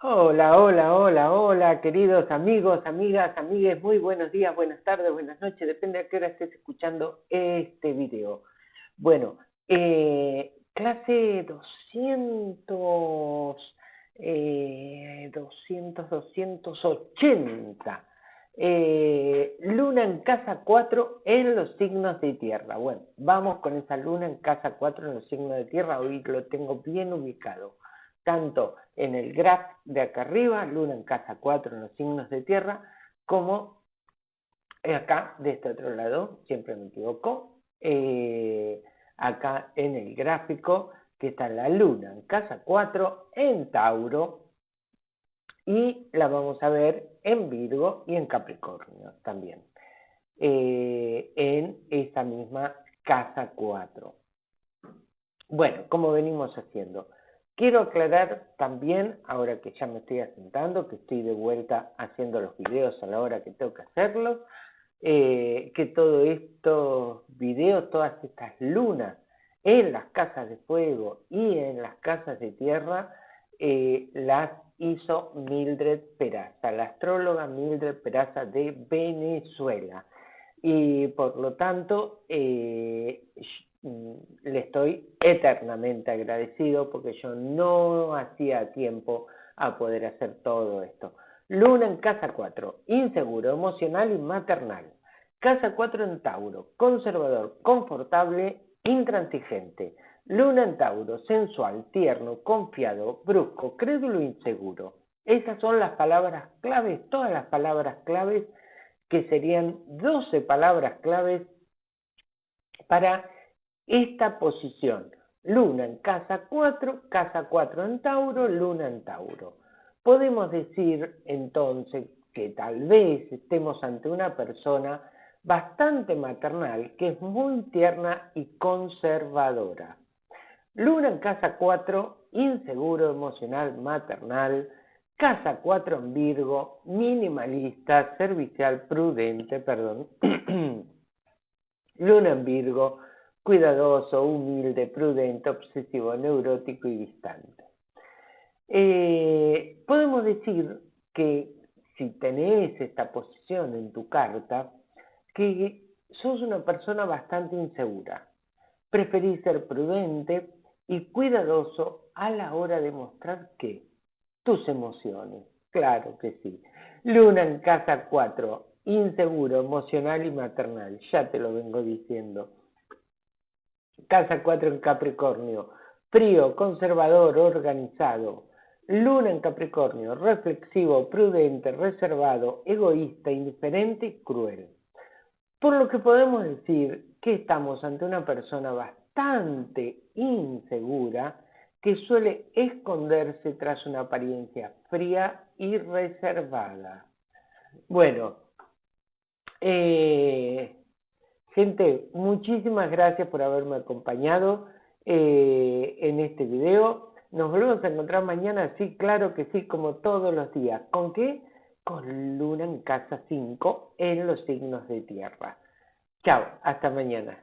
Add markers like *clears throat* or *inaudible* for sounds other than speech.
Hola, hola, hola, hola, queridos amigos, amigas, amigues, muy buenos días, buenas tardes, buenas noches, depende a qué hora estés escuchando este video. Bueno, eh, clase 200, eh, 200, 280, eh, luna en casa 4 en los signos de tierra. Bueno, vamos con esa luna en casa 4 en los signos de tierra, hoy lo tengo bien ubicado tanto en el graph de acá arriba, luna en casa 4 en los signos de tierra, como acá de este otro lado, siempre me equivoco, eh, acá en el gráfico que está la luna en casa 4 en Tauro y la vamos a ver en Virgo y en Capricornio también, eh, en esta misma casa 4. Bueno, como venimos haciendo, Quiero aclarar también, ahora que ya me estoy asentando, que estoy de vuelta haciendo los videos a la hora que tengo que hacerlos, eh, que todos estos videos, todas estas lunas en las casas de fuego y en las casas de tierra, eh, las hizo Mildred Peraza, la astróloga Mildred Peraza de Venezuela. Y por lo tanto, eh, le estoy eternamente agradecido porque yo no hacía tiempo a poder hacer todo esto. Luna en casa 4, inseguro, emocional y maternal. Casa 4 en Tauro, conservador, confortable, intransigente. Luna en Tauro, sensual, tierno, confiado, brusco, crédulo, inseguro. Esas son las palabras claves, todas las palabras claves que serían 12 palabras claves para esta posición. Luna en casa 4, casa 4 en Tauro, Luna en Tauro. Podemos decir entonces que tal vez estemos ante una persona bastante maternal, que es muy tierna y conservadora. Luna en casa 4, inseguro, emocional, maternal. Casa 4 en Virgo, minimalista, servicial, prudente, perdón. *clears throat* Luna en Virgo, cuidadoso, humilde, prudente, obsesivo, neurótico y distante. Eh, podemos decir que si tenés esta posición en tu carta, que sos una persona bastante insegura. Preferís ser prudente y cuidadoso a la hora de mostrar que tus emociones. Claro que sí. Luna en casa 4, inseguro, emocional y maternal. Ya te lo vengo diciendo. Casa 4 en Capricornio, frío, conservador, organizado. Luna en Capricornio, reflexivo, prudente, reservado, egoísta, indiferente y cruel. Por lo que podemos decir que estamos ante una persona bastante insegura que suele esconderse tras una apariencia fría y reservada. Bueno, eh, Gente, muchísimas gracias por haberme acompañado eh, en este video. Nos volvemos a encontrar mañana, sí, claro que sí, como todos los días. ¿Con qué? Con Luna en casa 5 en los signos de tierra. Chao, hasta mañana.